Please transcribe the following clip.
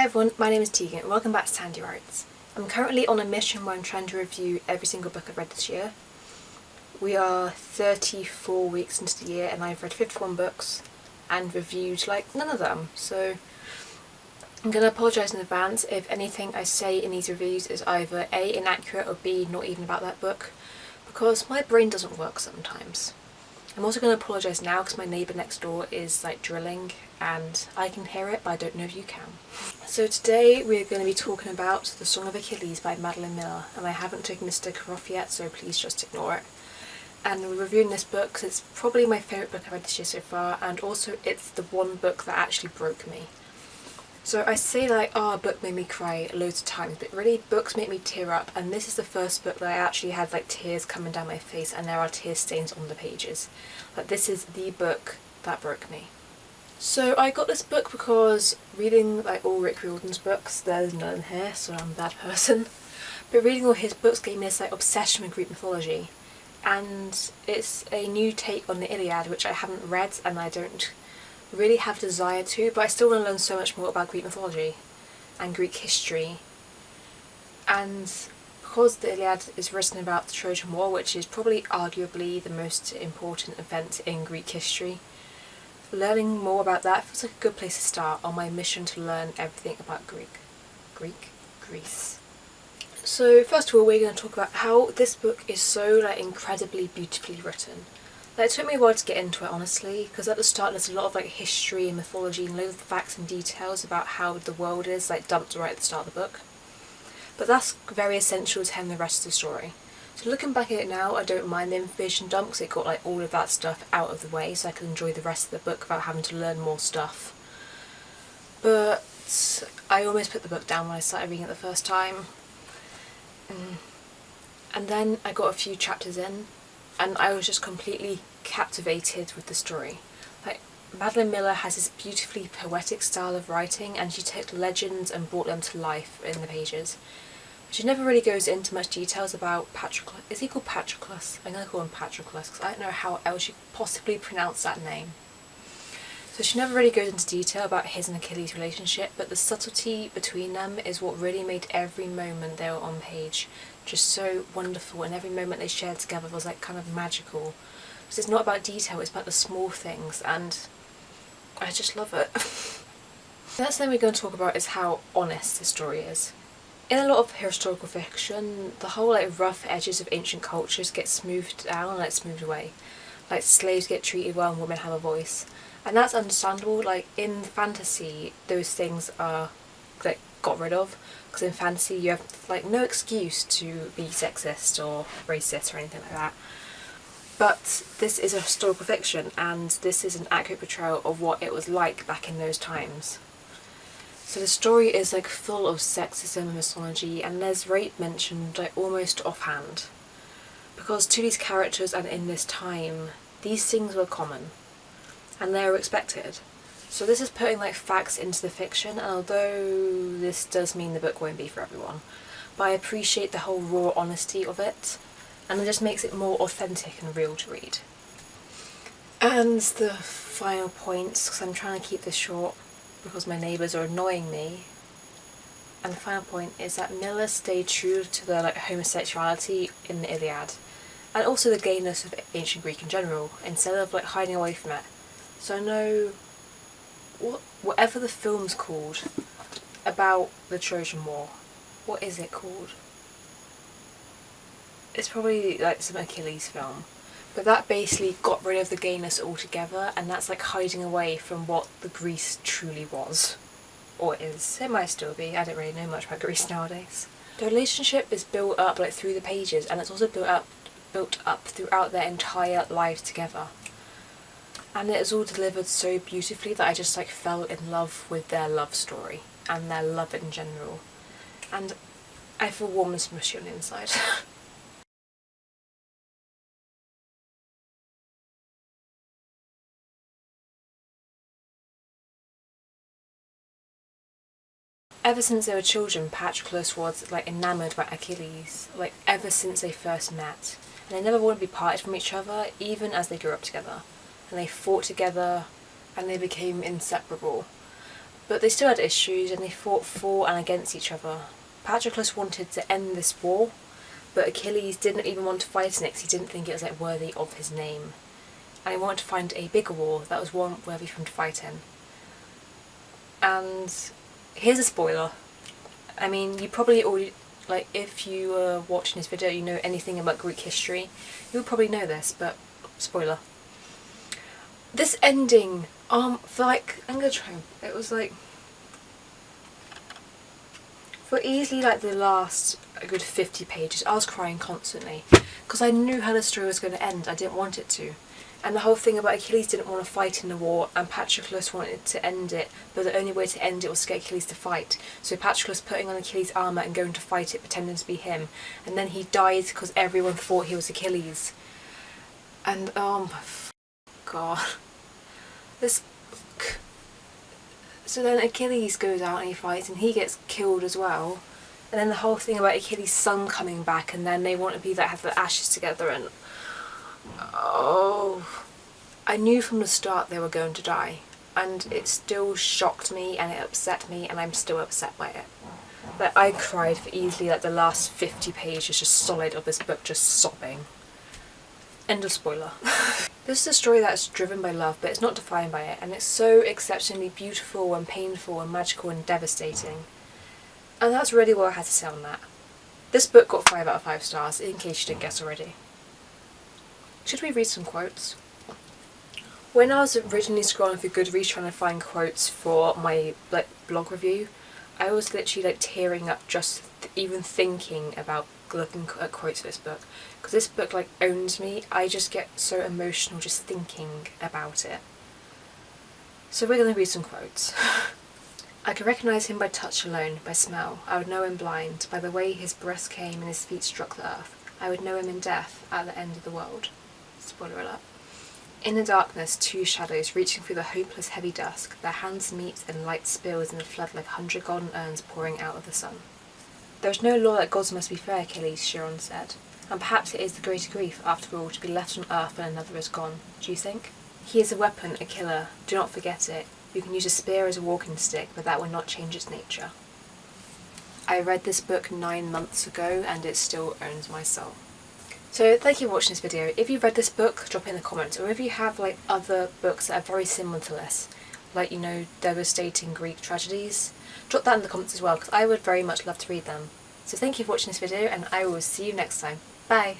Hey everyone, my name is Tegan and welcome back to Tandy Writes. I'm currently on a mission where I'm trying to review every single book I've read this year. We are 34 weeks into the year and I've read 51 books and reviewed like none of them, so I'm going to apologise in advance if anything I say in these reviews is either A, inaccurate or B, not even about that book, because my brain doesn't work sometimes. I'm also going to apologise now because my neighbour next door is like drilling and I can hear it but I don't know if you can. So today we're going to be talking about The Song of Achilles by Madeline Miller and I haven't taken the sticker off yet so please just ignore it. And we're reviewing this book because it's probably my favourite book I've read this year so far and also it's the one book that actually broke me. So I say like, oh, a book made me cry loads of times, but really books make me tear up and this is the first book that I actually had like tears coming down my face and there are tear stains on the pages. Like this is the book that broke me. So I got this book because reading like all Rick Riordan's books, there's none here so I'm a bad person, but reading all his books gave me this like obsession with Greek mythology and it's a new take on the Iliad which I haven't read and I don't really have desire to, but I still want to learn so much more about Greek mythology and Greek history. And because the Iliad is written about the Trojan War, which is probably arguably the most important event in Greek history, learning more about that feels like a good place to start on my mission to learn everything about Greek. Greek? Greece. So first of all we're going to talk about how this book is so like incredibly beautifully written. It took me a while to get into it honestly because at the start there's a lot of like history and mythology and loads of facts and details about how the world is like dumped right at the start of the book. But that's very essential to having the rest of the story. So looking back at it now I don't mind the information dump because it got like all of that stuff out of the way so I can enjoy the rest of the book without having to learn more stuff. But I almost put the book down when I started reading it the first time. Mm. And then I got a few chapters in and I was just completely captivated with the story. Like Madeline Miller has this beautifully poetic style of writing and she took legends and brought them to life in the pages. She never really goes into much details about Patroclus. Is he called Patroclus? I'm going to call him Patroclus because I don't know how else you possibly pronounce that name. So she never really goes into detail about his and Achilles' relationship, but the subtlety between them is what really made every moment they were on page just so wonderful and every moment they shared together was like kind of magical. Because it's not about detail, it's about the small things and I just love it. the next thing we're going to talk about is how honest the story is. In a lot of historical fiction, the whole like rough edges of ancient cultures get smoothed down and like smoothed away. Like slaves get treated well and women have a voice. And that's understandable, like in fantasy those things are like got rid of because in fantasy you have like no excuse to be sexist or racist or anything like that. But this is a historical fiction and this is an accurate portrayal of what it was like back in those times. So the story is like full of sexism and misogyny and there's rape mentioned like almost offhand. Because to these characters and in this time, these things were common and they were expected. So this is putting like facts into the fiction and although this does mean the book won't be for everyone, but I appreciate the whole raw honesty of it and it just makes it more authentic and real to read. And the final points, because I'm trying to keep this short because my neighbours are annoying me, and the final point is that Miller stayed true to the like homosexuality in the Iliad and also the gayness of ancient Greek in general instead of like hiding away from it. So I know what, whatever the film's called about the Trojan War, what is it called? It's probably like some Achilles film. But that basically got rid of the gayness altogether and that's like hiding away from what the Greece truly was. Or is. It might still be. I don't really know much about Greece nowadays. The relationship is built up like through the pages and it's also built up built up throughout their entire lives together and it is all delivered so beautifully that I just like fell in love with their love story and their love in general and I feel warm and smushy on the inside. Ever since they were children, Patroclus was like enamoured by Achilles, like ever since they first met. And they never wanted to be parted from each other, even as they grew up together and they fought together and they became inseparable. But they still had issues and they fought for and against each other. Patroclus wanted to end this war, but Achilles didn't even want to fight it because he didn't think it was like worthy of his name. And he wanted to find a bigger war that was one worthy for him to fight in. And here's a spoiler. I mean, you probably already, like, if you were watching this video, you know anything about Greek history, you would probably know this, but spoiler. This ending, um, for like, I'm gonna try, it was like, for easily like the last a good 50 pages, I was crying constantly because I knew how the story was going to end. I didn't want it to. And the whole thing about Achilles didn't want to fight in the war and Patroclus wanted to end it, but the only way to end it was to get Achilles to fight. So Patroclus putting on Achilles' armour and going to fight it, pretending to be him. And then he dies because everyone thought he was Achilles. And oh my god. This so then Achilles goes out and he fights and he gets killed as well. And then the whole thing about Achilles' son coming back and then they want to be that have the ashes together and oh I knew from the start they were going to die and it still shocked me and it upset me and I'm still upset by it. But I cried for easily like the last 50 pages just solid of this book just sobbing. End of spoiler. this is a story that's driven by love but it's not defined by it and it's so exceptionally beautiful and painful and magical and devastating. And that's really what I had to say on that. This book got 5 out of 5 stars in case you didn't guess already. Should we read some quotes? When I was originally scrolling through Goodreads trying to find quotes for my like blog review, I was literally like tearing up just th even thinking about looking at quotes for this book because this book like owns me. I just get so emotional just thinking about it. So we're going to read some quotes. I could recognise him by touch alone, by smell. I would know him blind, by the way his breath came and his feet struck the earth. I would know him in death, at the end of the world. Spoiler alert. In the darkness, two shadows reaching through the hopeless heavy dusk, their hands meet and light spills in the flood like a hundred golden urns pouring out of the sun. There is no law that gods must be fair, Achilles, Chiron said, and perhaps it is the greater grief, after all, to be left on earth when another is gone, do you think? He is a weapon, a killer, do not forget it. You can use a spear as a walking stick, but that will not change its nature. I read this book nine months ago and it still owns my soul. So thank you for watching this video. If you've read this book, drop in the comments, or if you have like other books that are very similar to this, like you know, devastating Greek tragedies, drop that in the comments as well because I would very much love to read them. So thank you for watching this video and I will see you next time. Bye!